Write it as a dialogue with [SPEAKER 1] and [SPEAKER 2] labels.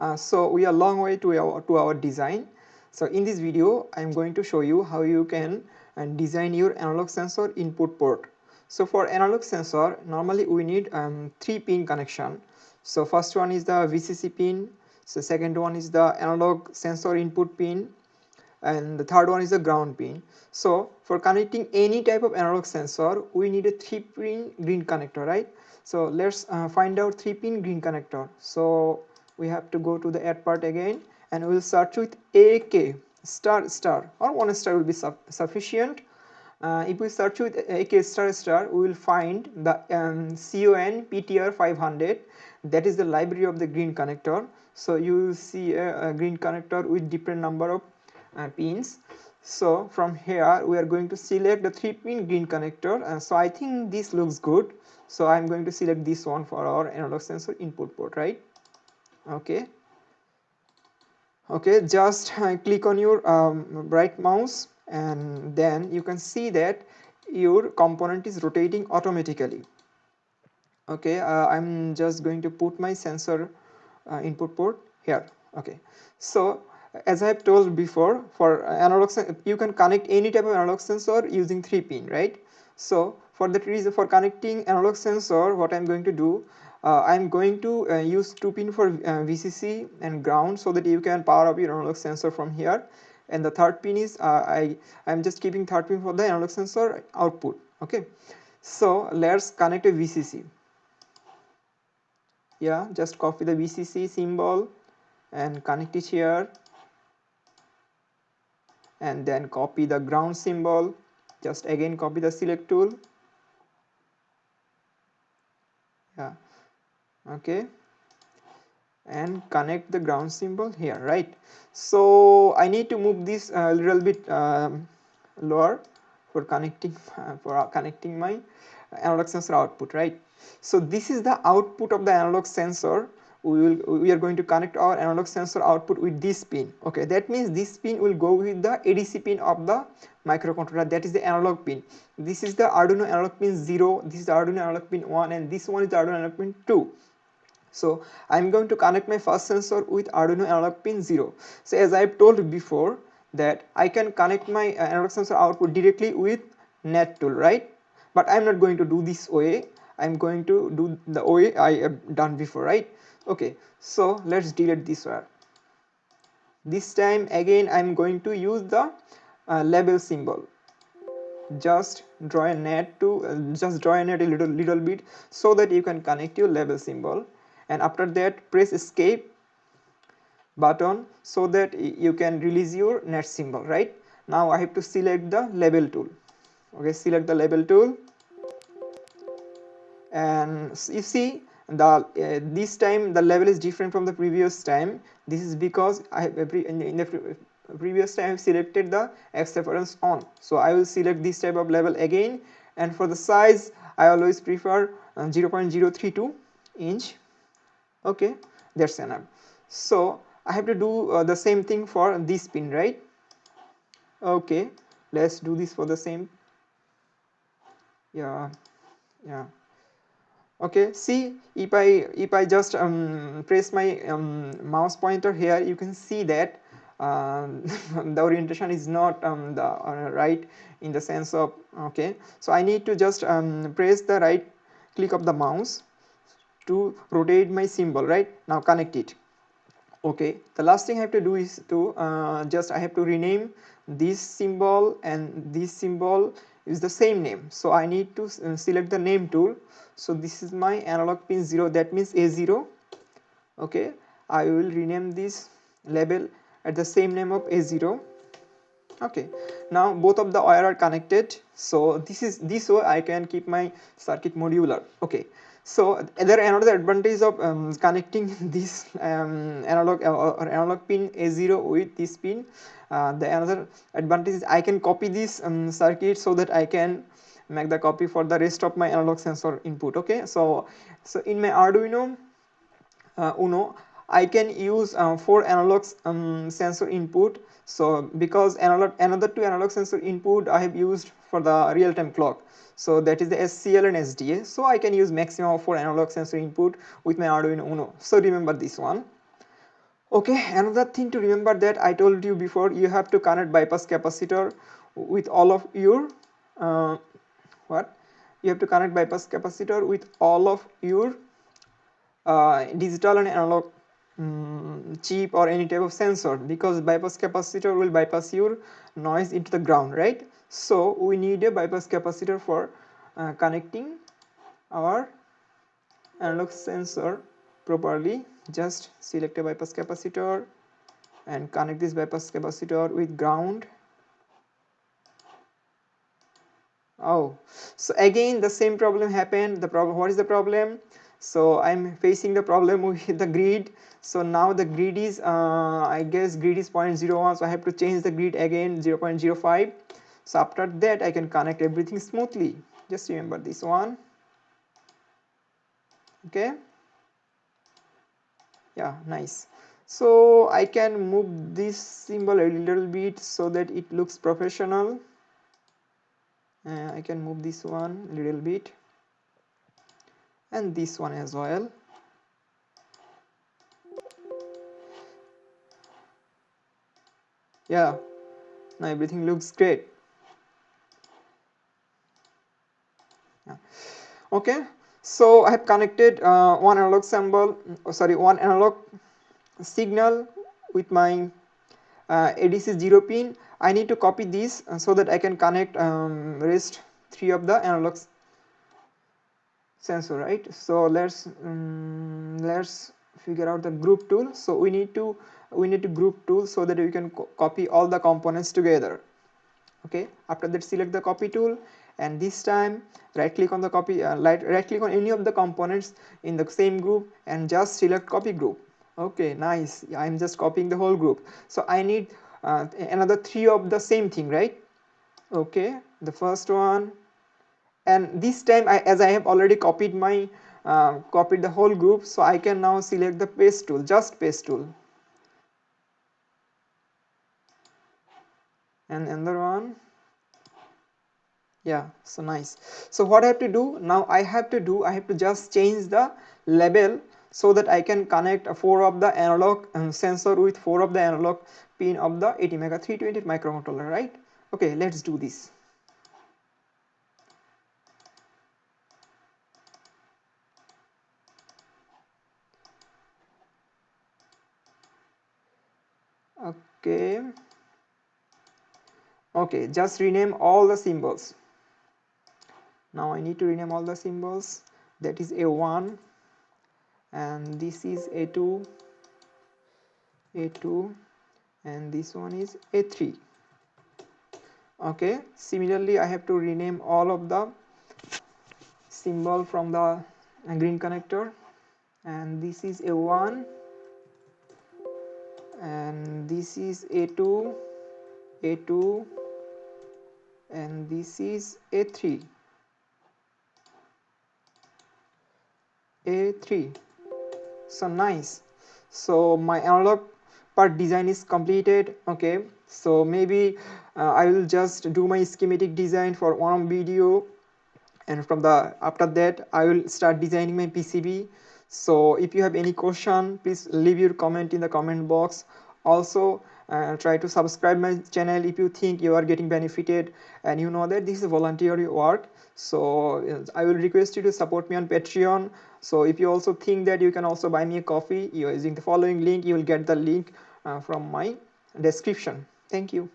[SPEAKER 1] Uh, so we are long way to our, to our design. So in this video, I am going to show you how you can uh, design your analog sensor input port. So for analog sensor, normally we need um, three pin connection. So first one is the VCC pin, so second one is the analog sensor input pin, and the third one is the ground pin. So for connecting any type of analog sensor, we need a three pin green connector, right? So let's uh, find out three pin green connector. So we have to go to the add part again and we will search with AK star star. Or one star will be su sufficient. Uh, if we search with AK star star, we will find the um, CON PTR 500 that is the library of the green connector. So you will see a, a green connector with different number of uh, pins. So from here we are going to select the 3 pin green connector. Uh, so I think this looks good. So I'm going to select this one for our analog sensor input port right okay. Okay just uh, click on your um, right mouse and then you can see that your component is rotating automatically. Okay uh, I'm just going to put my sensor uh, input port here. Okay. So as I have told before for analog you can connect any type of analog sensor using 3 pin right? So for that reason for connecting analog sensor what I'm going to do I'm going to uh, use 2 pin for uh, VCC and ground so that you can power up your analog sensor from here. And the third pin is uh, I I'm just keeping third pin for the analog sensor output okay? So let's connect a VCC yeah just copy the VCC symbol and connect it here. And then copy the ground symbol. Just again copy the select tool. Yeah okay. And connect the ground symbol here right? So I need to move this a little bit um, lower for connecting for connecting my analog sensor output right? So this is the output of the analog sensor. We will we are going to connect our analog sensor output with this pin. Okay that means this pin will go with the ADC pin of the microcontroller. That is the analog pin. This is the Arduino analog pin 0 this is the Arduino analog pin 1 and this one is the Arduino analog pin 2 so I'm going to connect my first sensor with Arduino analog pin 0 so as I've told before that I can connect my analog sensor output directly with net tool right? But I'm not going to do this way I'm going to do the way I have done before right? Okay so let's delete this wire this time again I'm going to use the uh, label symbol. Just draw a net to uh, just draw a net a little little bit so that you can connect your label symbol and after that press escape button so that you can release your net symbol right? Now I have to select the label tool. Okay select the label tool. And you see the uh, this time the level is different from the previous time. This is because I have in, the previous time I have selected the X reference on. So I will select this type of level again. And for the size I always prefer uh, 0.032 inch okay that's enough so I have to do uh, the same thing for this pin right? Okay let's do this for the same. Yeah yeah. Okay see if I if I just um, press my um, mouse pointer here you can see that uh, the orientation is not um, the uh, right in the sense of okay. So I need to just um, press the right click of the mouse to rotate my symbol right? Now connect it. Okay the last thing I have to do is to uh, just I have to rename this symbol and this symbol is the same name. So I need to uh, select the name tool. So this is my analog pin 0 that means A0 okay I will rename this label at the same name of A0 okay now both of the wire are connected. So this is this way I can keep my circuit modular. Okay so there another advantage of um, connecting this um, analog uh, or analog pin A0 with this pin. Uh, the another advantage is I can copy this um, circuit so that I can make the copy for the rest of my analog sensor input okay? So so in my Arduino uh, Uno I can use uh, four analog um, sensor input. So because analog another two analog sensor input I have used for the real-time clock. So that is the SCL and SDA so I can use maximum of four analog sensor input with my Arduino Uno. So remember this one. Okay another thing to remember that i told you before you have to connect bypass capacitor with all of your uh, what? You have to connect bypass capacitor with all of your uh, digital and analog um, chip or any type of sensor because bypass capacitor will bypass your noise into the ground right? So we need a bypass capacitor for uh, connecting our analog sensor properly. Just select a bypass capacitor and connect this bypass capacitor with ground. Oh so again the same problem happened. The problem what is the problem so i'm facing the problem with the grid. So now the grid is uh, i guess grid is 0.01 so i have to change the grid again 0.05 so after that i can connect everything smoothly. Just remember this one. Okay? Yeah nice. So I can move this symbol a little bit so that it looks professional. Uh, I can move this one a little bit and this one as well. Yeah. Now everything looks great. Yeah. okay. So I have connected uh, one analog symbol oh, sorry one analog signal with my uh, ADC 0 pin. I need to copy this uh, so that I can connect um, rest three of the analog sensor right? So let's um, let's figure out the group tool. So we need to we need to group tool so that we can co copy all the components together. Okay? After that select the copy tool. And this time right click on the copy uh, right, click on any of the components in the same group and just select copy group. Okay nice. I'm just copying the whole group. So i need uh, another three of the same thing right? Okay the first one and this time I, as i have already copied my uh, copied the whole group so i can now select the paste tool just paste tool. And another one. Yeah so nice. So what i have to do now i have to do i have to just change the label so that i can connect four of the analog um, sensor with four of the analog pin of the ATmega 328 microcontroller right? Okay let's do this okay. Okay just rename all the symbols. Now I need to rename all the symbols. That is a1 and this is a2 a2 and this one is a3 okay similarly I have to rename all of the symbol from the green connector. And this is a1 and this is a2 a2 and this is a3 a3 so nice. So my analog part design is completed okay? So maybe uh, I will just do my schematic design for one video and from the after that I will start designing my PCB so if you have any question please leave your comment in the comment box also uh, try to subscribe my channel if you think you are getting benefited and you know that this is voluntary work. So uh, i will request you to support me on patreon. So if you also think that you can also buy me a coffee using the following link you will get the link uh, from my description. Thank you